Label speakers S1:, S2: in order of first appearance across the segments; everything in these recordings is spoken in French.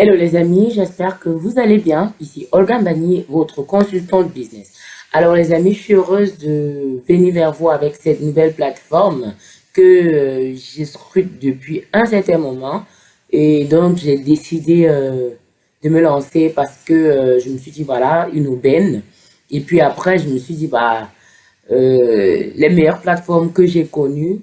S1: Hello les amis, j'espère que vous allez bien. Ici Olga Mbani, votre consultante business. Alors les amis, je suis heureuse de venir vers vous avec cette nouvelle plateforme que euh, j'ai scrute depuis un certain moment. Et donc j'ai décidé euh, de me lancer parce que euh, je me suis dit voilà, une aubaine. Et puis après, je me suis dit bah, les meilleures plateformes que j'ai connues,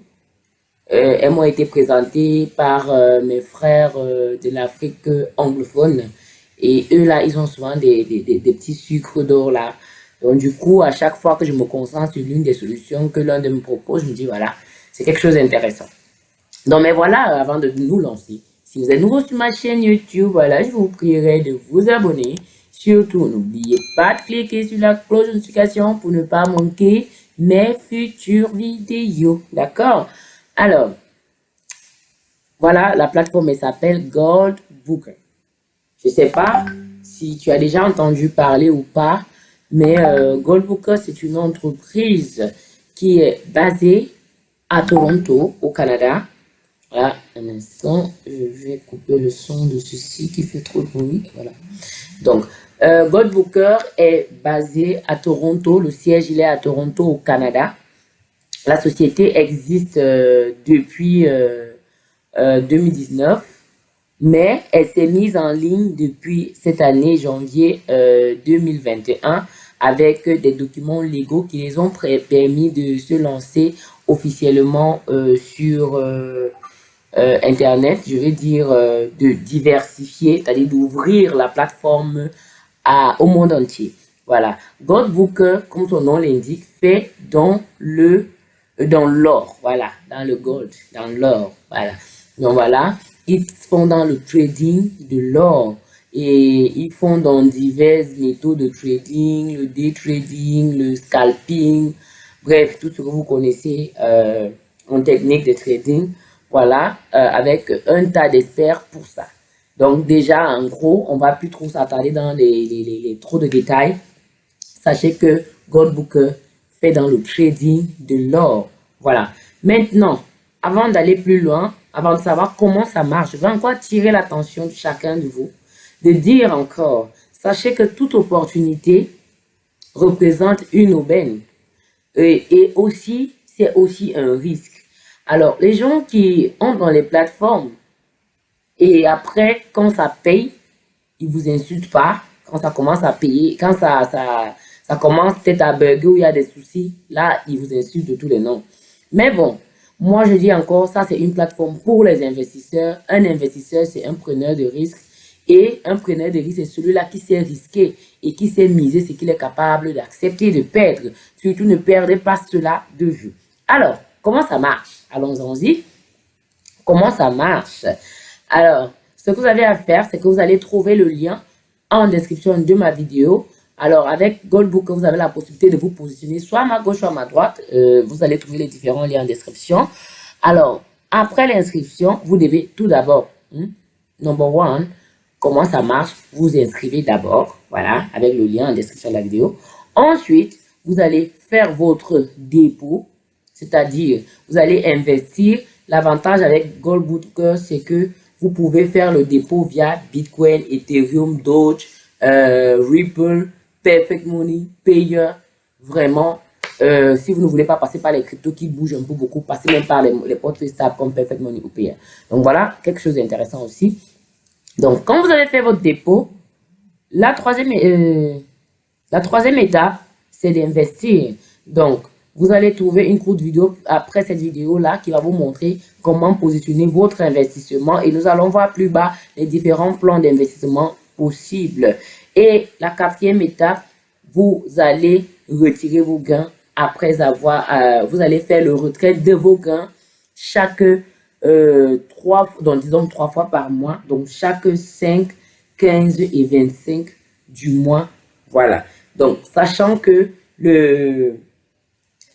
S1: elles m'ont été présentées par euh, mes frères euh, de l'Afrique anglophone. Et eux, là, ils ont souvent des, des, des, petits sucres d'or, là. Donc, du coup, à chaque fois que je me concentre sur l'une des solutions que l'un de me propose, je me dis, voilà, c'est quelque chose d'intéressant. Donc, mais voilà, avant de nous lancer, si vous êtes nouveau sur ma chaîne YouTube, voilà, je vous prierai de vous abonner. Surtout, n'oubliez pas de cliquer sur la cloche de notification pour ne pas manquer mes futures vidéos. D'accord? Alors, voilà, la plateforme s'appelle Gold Booker. Je ne sais pas si tu as déjà entendu parler ou pas, mais euh, Gold Booker, c'est une entreprise qui est basée à Toronto, au Canada. Voilà, un instant, je vais couper le son de ceci qui fait trop de bruit. Voilà. Donc, euh, Gold Booker est basé à Toronto. Le siège, il est à Toronto, au Canada. La société existe euh, depuis 2019, euh, euh, mais elle s'est mise en ligne depuis cette année, janvier 2021, avec des documents légaux qui les ont permis de se lancer officiellement sur Internet, je veux dire de diversifier, c'est-à-dire d'ouvrir la plateforme au monde entier. Voilà. Godbooker, comme son nom l'indique, fait dans le dans l'or, voilà, dans le gold, dans l'or, voilà. Donc voilà, ils font dans le trading de l'or et ils font dans diverses méthodes de trading, le day trading, le scalping, bref, tout ce que vous connaissez euh, en technique de trading, voilà, euh, avec un tas d'experts pour ça. Donc déjà, en gros, on va plus trop s'attarder dans les, les, les, trop de détails. Sachez que Goldbooker fait dans le trading de l'or. Voilà. Maintenant, avant d'aller plus loin, avant de savoir comment ça marche, je vais encore attirer l'attention de chacun de vous, de dire encore, sachez que toute opportunité représente une aubaine. Et, aussi, c'est aussi un risque. Alors, les gens qui ont dans les plateformes, et après, quand ça paye, ils vous insultent pas. Quand ça commence à payer, quand ça, ça, ça commence peut-être à bugger ou il y a des soucis, là, ils vous insultent de tous les noms. Mais bon, moi je dis encore, ça c'est une plateforme pour les investisseurs. Un investisseur, c'est un preneur de risque. Et un preneur de risque, c'est celui-là qui sait risquer et qui sait miser ce qu'il est capable d'accepter de perdre. Surtout, ne perdez pas cela de vue. Alors, comment ça marche? Allons-y. Comment ça marche? Alors, ce que vous avez à faire, c'est que vous allez trouver le lien en description de ma vidéo. Alors, avec Goldbook, vous avez la possibilité de vous positionner soit à ma gauche, soit à ma droite. Euh, vous allez trouver les différents liens en description. Alors, après l'inscription, vous devez tout d'abord, hmm, number one, comment ça marche, vous inscrivez d'abord, voilà, avec le lien en description de la vidéo. Ensuite, vous allez faire votre dépôt, c'est-à-dire, vous allez investir. L'avantage avec Goldbooker, c'est que vous pouvez faire le dépôt via Bitcoin, Ethereum, Doge, euh, Ripple, Perfect Money, Payer, vraiment, euh, si vous ne voulez pas passer par les cryptos qui bougent un peu beaucoup, passez même par les, les portefeuilles stables comme Perfect Money ou Payer. Donc voilà, quelque chose d'intéressant aussi. Donc, quand vous avez fait votre dépôt, la troisième, euh, la troisième étape, c'est d'investir. Donc, vous allez trouver une courte vidéo après cette vidéo-là qui va vous montrer comment positionner votre investissement. Et nous allons voir plus bas les différents plans d'investissement possibles. Et la quatrième étape, vous allez retirer vos gains après avoir, euh, vous allez faire le retrait de vos gains chaque euh, trois, donc disons trois fois par mois, donc chaque 5, 15 et 25 du mois. Voilà. Donc, sachant que le,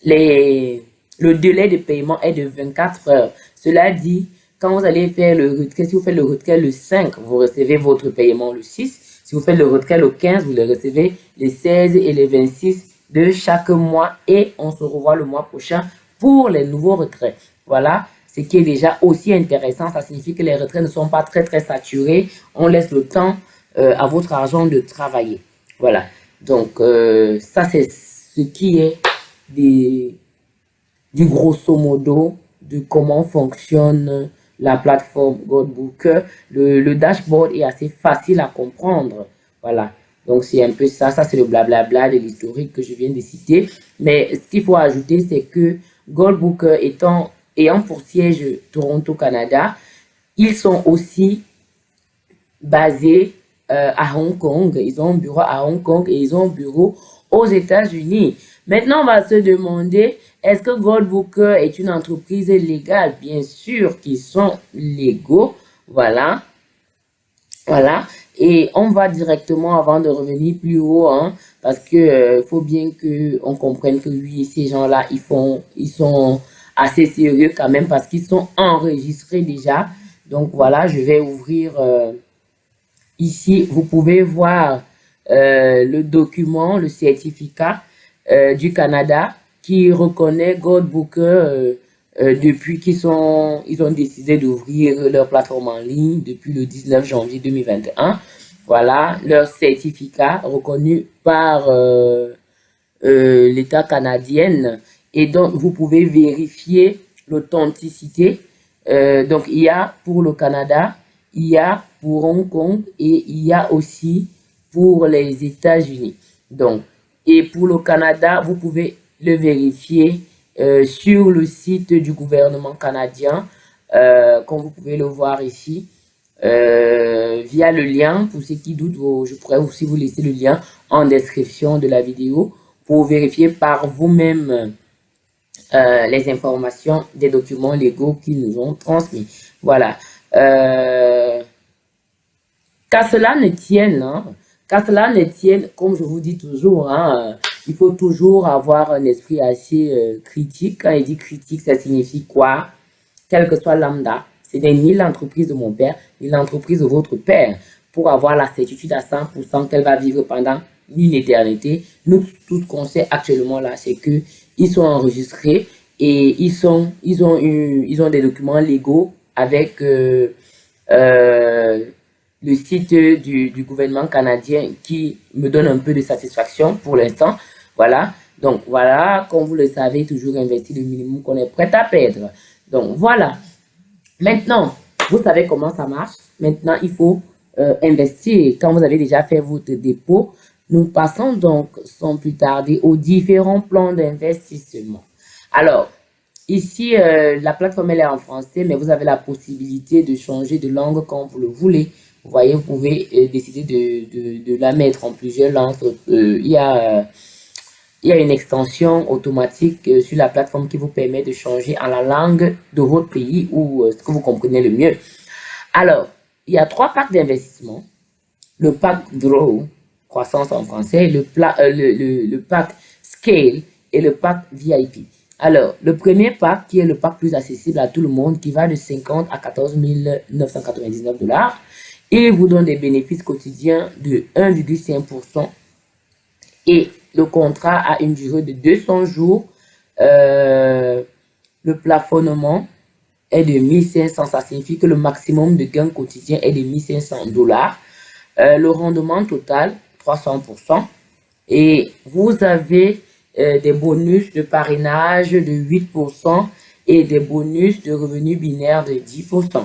S1: les, le délai de paiement est de 24 heures. Cela dit, quand vous allez faire le retrait, si vous faites le retrait le 5, vous recevez votre paiement le 6. Si vous faites le retrait le 15, vous le recevez les 16 et les 26 de chaque mois. Et on se revoit le mois prochain pour les nouveaux retraits. Voilà, ce qui est déjà aussi intéressant. Ça signifie que les retraits ne sont pas très, très saturés. On laisse le temps euh, à votre argent de travailler. Voilà. Donc, euh, ça, c'est ce qui est du grosso modo de comment fonctionne la plateforme Godbooker. Le, dashboard est assez facile à comprendre. Voilà. Donc, c'est un peu ça. Ça, c'est le blablabla de l'historique que je viens de citer. Mais ce qu'il faut ajouter, c'est que Goldbooker étant, ayant pour siège Toronto, Canada, ils sont aussi basés euh, à Hong Kong. Ils ont un bureau à Hong Kong et ils ont un bureau aux États-Unis. Maintenant, on va se demander, est-ce que Goldbooker est une entreprise légale? Bien sûr qu'ils sont légaux. Voilà. Voilà. Et on va directement, avant de revenir plus haut, hein, parce que euh, faut bien que on comprenne que oui, ces gens-là, ils font, ils sont assez sérieux quand même parce qu'ils sont enregistrés déjà. Donc voilà, je vais ouvrir euh, ici. Vous pouvez voir euh, le document, le certificat du Canada qui reconnaît Godbooker depuis qu'ils ils ont décidé d'ouvrir leur plateforme en ligne depuis le 19 janvier 2021. Voilà, leur certificat reconnu par euh, euh, l'État canadien. Et donc, vous pouvez vérifier l'authenticité. Euh, donc, il y a pour le Canada, il y a pour Hong Kong et il y a aussi pour les États-Unis. Donc, et pour le Canada, vous pouvez le vérifier sur le site du gouvernement canadien, comme vous pouvez le voir ici. Euh, via le lien. Pour ceux qui doutent, je pourrais aussi vous laisser le lien en description de la vidéo pour vérifier par vous-même euh, les informations des documents légaux qu'ils nous ont transmis. Voilà. Euh, qu'à cela ne tienne, hein, qu'à cela ne tienne, comme je vous dis toujours, hein, il faut toujours avoir un esprit assez critique. Quand il dit critique, ça signifie quoi? Quel que soit lambda, ce n'est ni l'entreprise de mon père, ni l'entreprise de votre père pour avoir la certitude à 100% qu'elle va vivre pendant une éternité. Nous, tout ce qu'on sait actuellement là, c'est que ils sont enregistrés et ils, sont, ils, ont, ils ont des documents légaux avec euh, euh, le site du, du, gouvernement canadien qui me donne un peu de satisfaction pour l'instant. Voilà. Donc, voilà, comme vous le savez, toujours investir le minimum qu'on est prêt à perdre. Donc, voilà. Maintenant, vous savez comment ça marche. Maintenant, il faut euh, investir. Quand vous avez déjà fait votre dépôt, nous passons donc, sans plus tarder, aux différents plans d'investissement. Alors, ici, euh, la plateforme elle est en français, mais vous avez la possibilité de changer de langue quand vous le voulez. Vous voyez, vous pouvez euh, décider de, de, la mettre en plusieurs langues. il y a il y a une extension automatique euh, sur la plateforme qui vous permet de changer en la langue de votre pays ou euh, ce que vous comprenez le mieux. Alors, il y a trois packs d'investissement. Le pack Grow, croissance en français, le, euh, le, le, pack Scale et le pack VIP. Alors, le premier pack, qui est le pack plus accessible à tout le monde, qui va de 50 à 14 999 dollars, il vous donne des bénéfices quotidiens de 1,5% et le contrat a une durée de 200 jours. Euh, le plafonnement est de 1500. Ça signifie que le maximum de gain quotidien est de 1500 dollars. Euh, le rendement total, 300%. Et vous avez euh, des bonus de parrainage de 8% et des bonus de revenus binaires de 10%.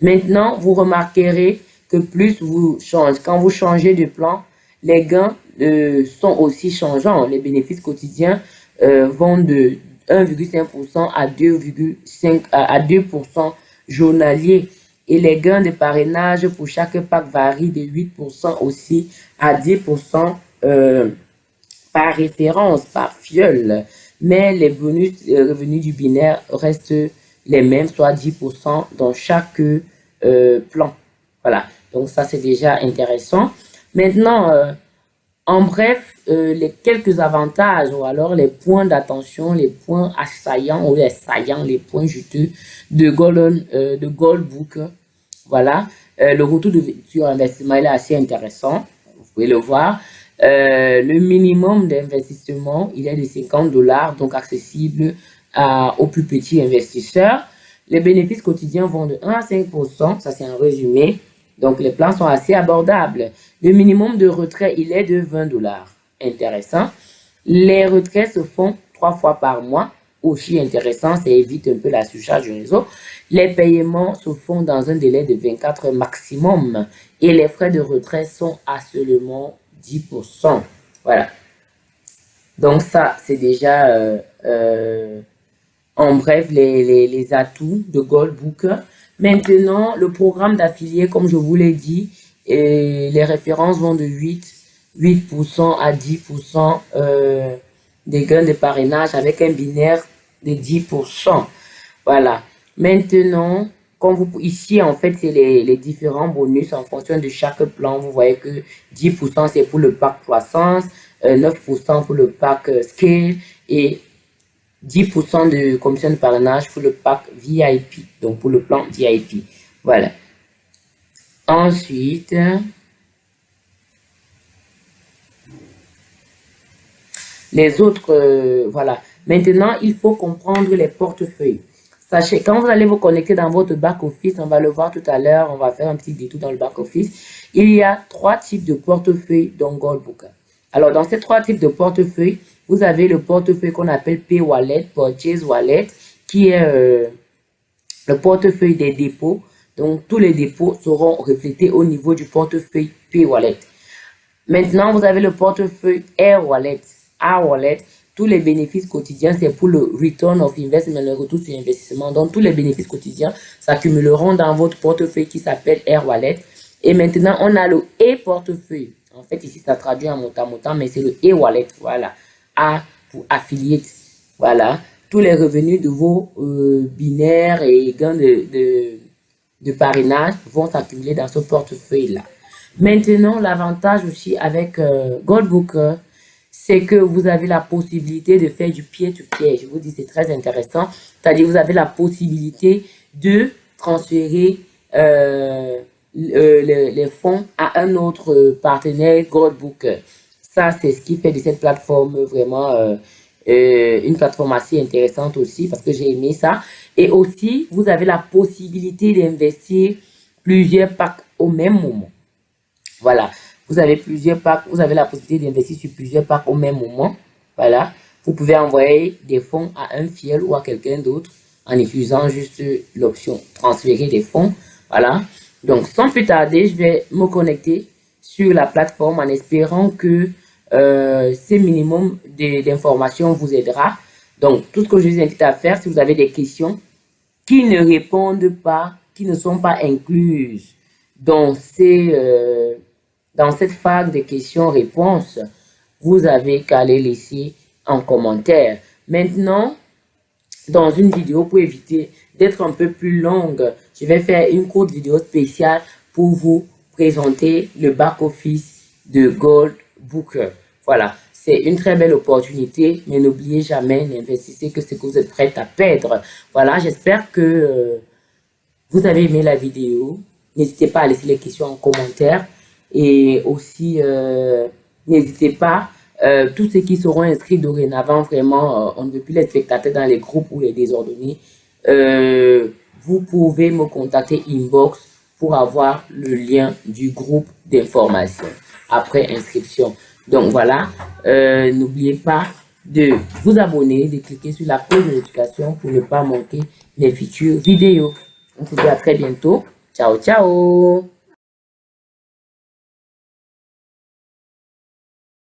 S1: Maintenant, vous remarquerez que plus vous changez, quand vous changez de plan, les gains euh, sont aussi changeants. Les bénéfices quotidiens euh, vont de 1,5% à 2,5 à 2% journalier. Et les gains de parrainage pour chaque pack varient de 8% aussi à 10% euh, par référence, par fiole. Mais les bonus revenus du binaire restent les mêmes, soit 10% dans chaque plan. Voilà, donc ça c'est déjà intéressant. Maintenant, en bref, euh, les quelques avantages ou alors les points d'attention, les points assaillants ou les saillants, les points juteux de Golden, euh, de Goldbook. Voilà, euh, le retour de, sur investissement est assez intéressant. Vous pouvez le voir. le minimum d'investissement, il est de 50 dollars, donc accessible aux plus petits investisseurs. Les bénéfices quotidiens vont de 1 à 5%, ça c'est un résumé. Donc les plans sont assez abordables. Le minimum de retrait, il est de 20 dollars. Intéressant. Les retraits se font trois fois par mois. Aussi intéressant, ça évite un peu la surcharge du réseau. Les paiements se font dans un délai de 24 heures maximum. Et les frais de retrait sont à seulement 10%. Voilà. Donc ça, c'est déjà euh, euh, en bref les, les, atouts de Goldbooker. Maintenant, le programme d'affilié, comme je vous l'ai dit, et les références vont de 8, 8% à 10% euh, des gains de parrainage avec un binaire de 10%. Voilà. Maintenant, comme vous, ici, en fait, c'est les, les, différents bonus en fonction de chaque plan. Vous voyez que 10% c'est pour le pack croissance, 9% euh, pour le pack euh, scale et 10% de commission de parrainage pour le pack VIP, donc pour le plan VIP. Voilà. Ensuite, les autres, euh, voilà. Maintenant, il faut comprendre les portefeuilles. Sachez, quand vous allez vous connecter dans votre back-office, on va le voir tout à l'heure, on va faire un petit détour dans le back-office. Il y a trois types de portefeuilles dans Goldbooker. Alors, dans ces trois types de portefeuilles, vous avez le portefeuille qu'on appelle P-Wallet, Purchase Wallet, qui est euh, le portefeuille des dépôts. Donc, tous les dépôts seront reflétés au niveau du portefeuille P-Wallet. Maintenant, vous avez le portefeuille Air Wallet. Air Wallet, tous les bénéfices quotidiens, c'est pour le Return of Investment, le retour sur investissement. Donc, tous les bénéfices quotidiens s'accumuleront dans votre portefeuille qui s'appelle Air Wallet. Et maintenant, on a le e-portefeuille. En fait, ici, ça traduit en montant montant, mais c'est le e-wallet. Voilà. Pour affiliate. Voilà. Tous les revenus de vos euh, binaires et gains de, de, parrainage vont s'accumuler dans ce portefeuille-là. Maintenant, l'avantage aussi avec euh, Goldbooker, c'est que vous avez la possibilité de faire du pied-to-pied. Je vous dis, c'est très intéressant. C'est-à-dire, vous avez la possibilité de transférer euh, euh, les, fonds à un autre partenaire Goldbooker. Ça, c'est ce qui fait de cette plateforme vraiment euh, euh, une plateforme assez intéressante aussi parce que j'ai aimé ça. Et aussi, vous avez la possibilité d'investir plusieurs packs au même moment. Voilà. Vous avez plusieurs packs, vous avez la possibilité d'investir sur plusieurs packs au même moment. Voilà. Vous pouvez envoyer des fonds à un fiel ou à quelqu'un d'autre en utilisant juste l'option transférer des fonds. Voilà. Donc, sans plus tarder, je vais me connecter sur la plateforme en espérant que euh, ce minimum d'informations vous aidera. Donc, tout ce que je vous invite à faire, si vous avez des questions qui ne répondent pas, qui ne sont pas incluses dans, ces, euh, dans cette phase de questions-réponses, vous avez qu'à les laisser en commentaire. Maintenant, dans une vidéo, pour éviter d'être un peu plus longue, je vais faire une courte vidéo spéciale pour vous présenter le back-office de Gold Voilà, c'est une très belle opportunité, mais n'oubliez jamais, n'investissez que ce que vous êtes prêt à perdre. Voilà, j'espère que euh, vous avez aimé la vidéo. N'hésitez pas à laisser les questions en commentaire. Et aussi, euh, n'hésitez pas, euh, tous ceux qui seront inscrits dorénavant, vraiment, on ne veut plus les spectateurs dans les groupes ou les désordonnés. vous pouvez me contacter inbox pour avoir le lien du groupe d'information après inscription. Donc voilà, euh, n'oubliez pas de vous abonner, de cliquer sur la cloche de notification pour ne pas manquer les futures vidéos. On se dit à très bientôt. Ciao, ciao